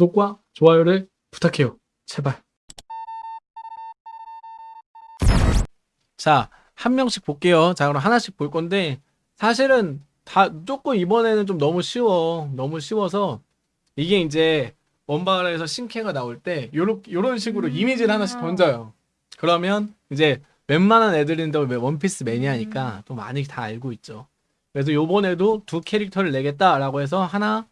구독과 좋아요를 부탁해요. 제발. 자, 한 명씩 볼게요. 자, 그럼 하나씩 볼 건데, 사실은 다, 조금 이번에는 좀 너무 쉬워. 너무 쉬워서, 이게 이제, 원바라에서 신캐가 나올 때, 요런, 요런 식으로 이미지를 하나씩 던져요. 그러면, 이제, 웬만한 애들인데 원피스 매니아니까 또 많이 다 알고 있죠. 그래서 요번에도 두 캐릭터를 내겠다라고 해서 하나,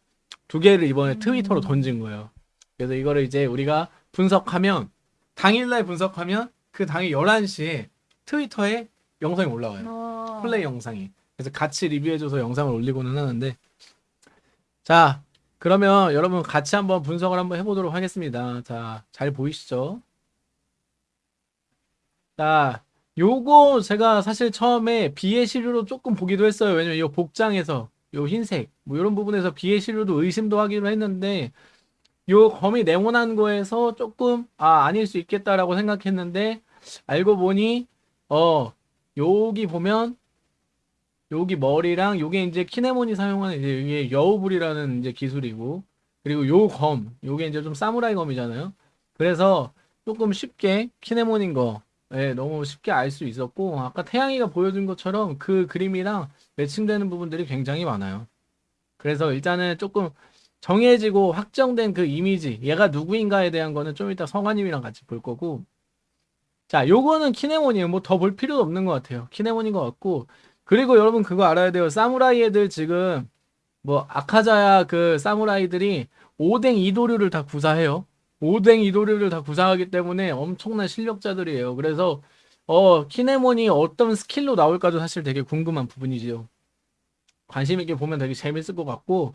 두 개를 이번에 트위터로 던진 거예요. 그래서 이거를 이제 우리가 분석하면, 당일날 분석하면, 그 당일 11시에 트위터에 영상이 올라와요. 어. 플레이 영상이. 그래서 같이 리뷰해줘서 영상을 올리고는 하는데. 자, 그러면 여러분 같이 한번 분석을 한번 해보도록 하겠습니다. 자, 잘 보이시죠? 자, 요거 제가 사실 처음에 비의 시류로 조금 보기도 했어요. 왜냐면 이 복장에서 요 흰색 뭐 이런 부분에서 비의 시류도 의심도 하기로 했는데 요 검이 네모난 거에서 조금 아 아닐 수 있겠다라고 생각했는데 알고 보니 어 여기 보면 여기 머리랑 요게 이제 키네몬이 사용하는 이제 이게 여우불이라는 이제 기술이고 그리고 요 검 요게 이제 좀 사무라이 검이잖아요. 그래서 조금 쉽게 키네몬인 거 예, 너무 쉽게 알 수 있었고 아까 태양이가 보여준 것처럼 그 그림이랑 매칭되는 부분들이 굉장히 많아요. 그래서 일단은 조금 정해지고 확정된 그 이미지 얘가 누구인가에 대한 거는 좀 이따 성화님이랑 같이 볼 거고 자 요거는 키네몬이에요. 뭐 더 볼 필요도 없는 것 같아요. 키네몬인 것 같고 그리고 여러분 그거 알아야 돼요. 사무라이 애들 지금 뭐 아카자야 그 사무라이들이 오뎅 이도류를 다 구사해요. 오뎅 이도류를 다 구사하기 때문에 엄청난 실력자들이에요. 그래서 어 킨에몬이 어떤 스킬로 나올까도 사실 되게 궁금한 부분이지요. 관심 있게 보면 되게 재밌을 것 같고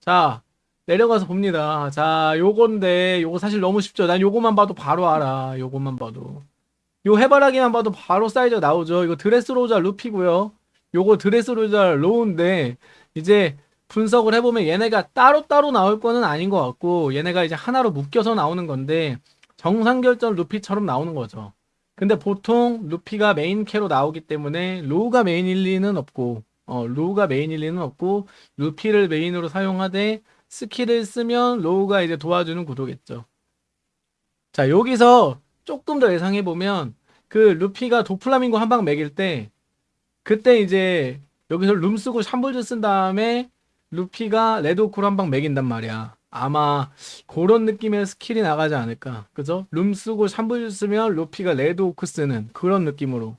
자 내려가서 봅니다. 자 요건데 요거 사실 너무 쉽죠. 난 요거만 봐도 바로 알아. 요거만 봐도 요 해바라기만 봐도 바로 사이즈가 나오죠. 이거 드레스로자 루피고요. 요거 드레스로자 로우인데 이제 분석을 해보면 얘네가 따로따로 나올 거는 아닌 것 같고 얘네가 이제 하나로 묶여서 나오는 건데 정상결전 루피처럼 나오는 거죠. 근데 보통 루피가 메인 캐로 나오기 때문에 로우가 메인일 리는 없고 어 로우가 메인일 리는 없고 루피를 메인으로 사용하되 스킬을 쓰면 로우가 이제 도와주는 구도겠죠. 자 여기서 조금 더 예상해 보면 그 루피가 도플라밍고 한 방 먹일 때 그때 이제 여기서 룸 쓰고 Shambles 쓴 다음에 루피가 Red Hawk로 한방 먹인단 말이야. 아마 그런 느낌의 스킬이 나가지 않을까. 그죠? 룸 쓰고 Shambles 쓰면 루피가 Red Hawk 쓰는 그런 느낌으로.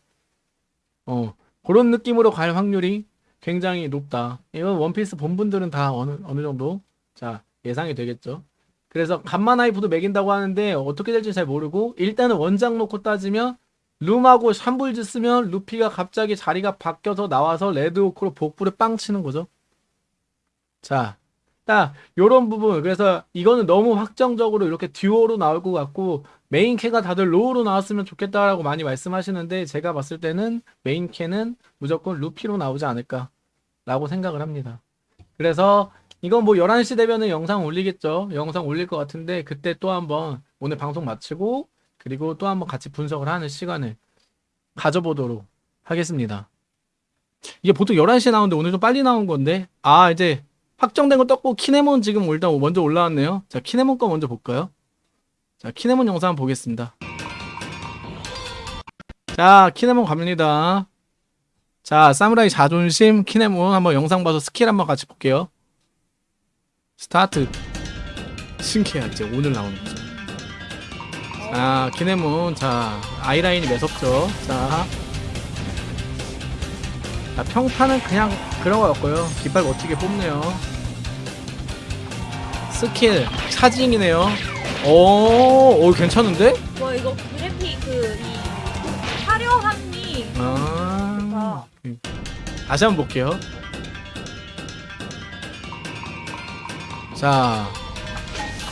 어, 그런 느낌으로 갈 확률이 굉장히 높다. 이건 원피스 본 분들은 다 어느, 어느 정도 자 예상이 되겠죠. 그래서 간만 하이프도 매긴다고 하는데 어떻게 될지 잘 모르고 일단은 원작 놓고 따지면 룸하고 Shambles 쓰면 루피가 갑자기 자리가 바뀌어서 나와서 Red Hawk로 복부를 빵 치는 거죠. 자, 딱 요런 부분 그래서 이거는 너무 확정적으로 이렇게 듀오로 나올 것 같고 메인 캐가 다들 로우로 나왔으면 좋겠다라고 많이 말씀하시는데 제가 봤을 때는 메인 캐는 무조건 루피로 나오지 않을까 라고 생각을 합니다. 그래서 이건 뭐 11시 되면은 영상 올리겠죠. 영상 올릴 것 같은데 그때 또 한번 오늘 방송 마치고 그리고 또 한번 같이 분석을 하는 시간을 가져보도록 하겠습니다. 이게 보통 11시에 나오는데 오늘 좀 빨리 나온 건데 아 이제 확정된 거 떴고 킨에몬 지금 일단 먼저 올라왔네요. 자 킨에몬 거 먼저 볼까요? 자 킨에몬 영상 한번 보겠습니다. 자 킨에몬 갑니다. 자 사무라이 자존심 킨에몬 한번 영상 봐서 스킬 한번 같이 볼게요. 스타트 신기해 이제 오늘 나오는 거죠. 자 키네몬 자 아이라인이 매섭죠. 자, 자 평타는 그냥 그런 거였고요. 깃발 멋지게 뽑네요. 스킬 차징이네요. 오, 오 괜찮은데? 와 이거 그래픽 그이 화려함이 아, 음. 다시 한번 볼게요. 자,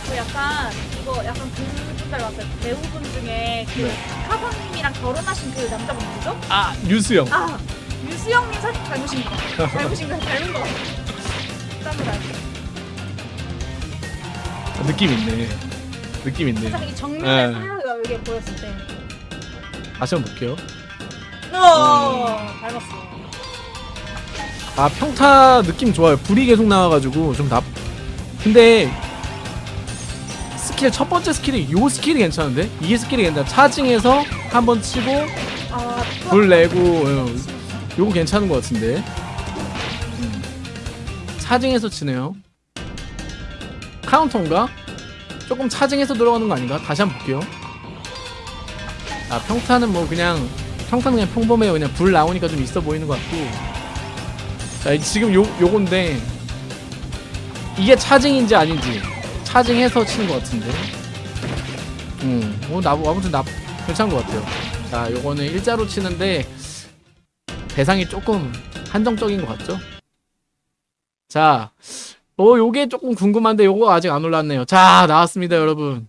그 약간 이거 약간 그분 닮았어요. 배우분 중에 그 네. 카사님이랑 결혼하신 그 남자분 누구죠? 아 유수영. 아 유수영님 살짝 닮으신 거 닮으신 거 닮은 거 같아요. 사무라이. 느낌 있네. 느낌 있네. 이 정면에 네. 사라가 여기 보였을 때. 다시 한번 볼게요. 어 닮았어. 아 평타 느낌 좋아요. 불이 계속 나와가지고 좀 납. 근데 스킬 첫 번째 스킬이 요 스킬이 괜찮은데 이 스킬이 괜찮아 차징해서 한 번 치고 아, 불 내고 어, 요거 괜찮은 것 같은데 차징해서 치네요 카운터인가? 조금 차징해서 들어가는 거 아닌가? 다시 한번 볼게요 아 평타는 뭐 그냥 평타는 그냥 평범해요 그냥 불 나오니까 좀 있어 보이는 것 같고 자 이- 지금 요, 요건데 이게 차징인지 아닌지 차징해서 치는 것 같은데 음, 어, 나, 아무튼 나 괜찮은 것 같아요 자 요거는 일자로 치는데 대상이 조금 한정적인 것 같죠? 자, 어 요게 조금 궁금한데 요거 아직 안 올랐네요. 자 나왔습니다 여러분.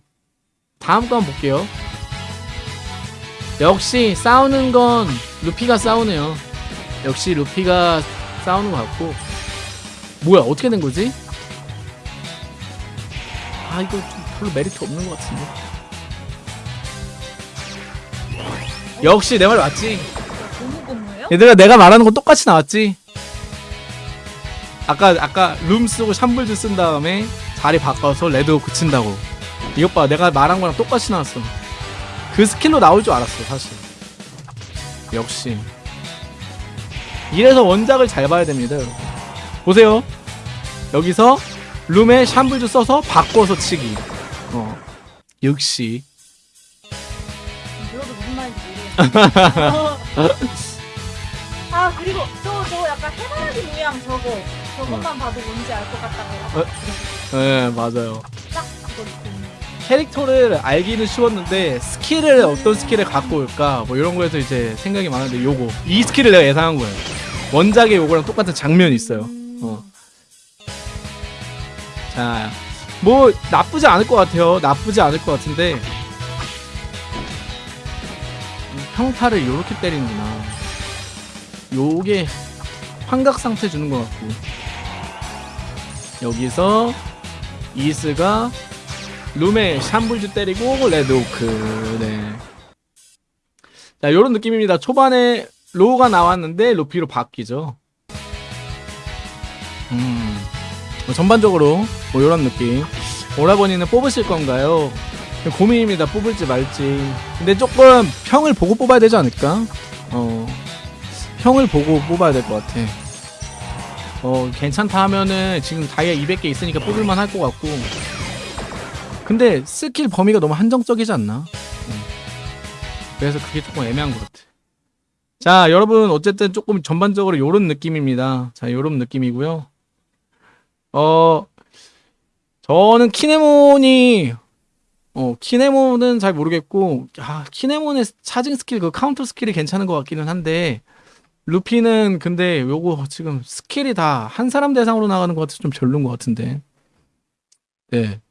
다음 거 한번 볼게요. 역시 싸우는 건 루피가 싸우네요. 역시 루피가 싸우는 것 같고 뭐야 어떻게 된 거지? 아 이거 좀 별로 메리트 없는 것 같은데. 역시 내 말 맞지? 얘들아 내가 말하는 거 똑같이 나왔지? 아까 아까 룸 쓰고 샴블즈 쓴 다음에 자리 바꿔서 Red Hawk 친다고. 이것 봐 내가 말한 거랑 똑같이 나왔어. 그 스킬로 나올 줄 알았어 사실. 역시. 이래서 원작을 잘 봐야 됩니다 보세요. 여기서 룸에 Shambles 써서 바꿔서 치기. 어. 역시. 들어도 무슨 말인지. 모르겠어. 아 그리고 저저 약간 해바라기 모양 저거 저것만 봐도 뭔지 알 것 같다고. 어? 네 맞아요. 딱 그거. 캐릭터를 알기는 쉬웠는데 스킬을 어떤 스킬을 갖고 올까? 뭐 이런 거에서 이제 생각이 많은데 요거. 이 스킬을 내가 예상한 거예요. 원작의 요거랑 똑같은 장면이 있어요. 어. 자 뭐 나쁘지 않을 것 같아요. 나쁘지 않을 것 같은데 평타를 요렇게 때리는구나. 요게 환각 상태 주는 것 같고 여기서 이스가 룸에 샴불즈 때리고 레드오크. 네. 자 요런 느낌입니다. 초반에 로우가 나왔는데 루피로 바뀌죠. 음뭐 전반적으로 뭐 요런 느낌. 오라버니는 뽑으실 건가요? 고민입니다. 뽑을지 말지. 근데 조금 평을 보고 뽑아야 되지 않을까? 어 평을 보고 뽑아야 될 것 같아 어 괜찮다 하면은 지금 다이아 200개 있으니까 뽑을만 할 것 같고 근데 스킬 범위가 너무 한정적이지 않나? 음. 그래서 그게 조금 애매한 것 같아. 자, 여러분 어쨌든 조금 전반적으로 요런 느낌입니다. 자, 요런 느낌이고요. 어, 저는 킨에몬이 어, 킨에몬은 잘 모르겠고, 아, 킨에몬의 charging 스킬, 그 카운터 스킬이 괜찮은 것 같기는 한데, 루피는 근데 요거 지금 스킬이 다 한 사람 대상으로 나가는 것 같아서 좀 별론 것 같은데. 네.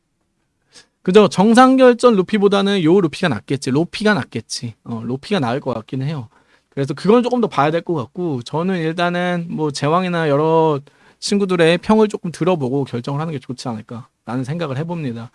그죠? 정상 결전 루피보다는 요 루피가 낫겠지. 루피가 낫겠지. 어 루피가 나을 것 같기는 해요. 그래서 그건 조금 더 봐야 될 것 같고 저는 일단은 뭐 제왕이나 여러 친구들의 평을 조금 들어보고 결정을 하는 게 좋지 않을까 라는 생각을 해봅니다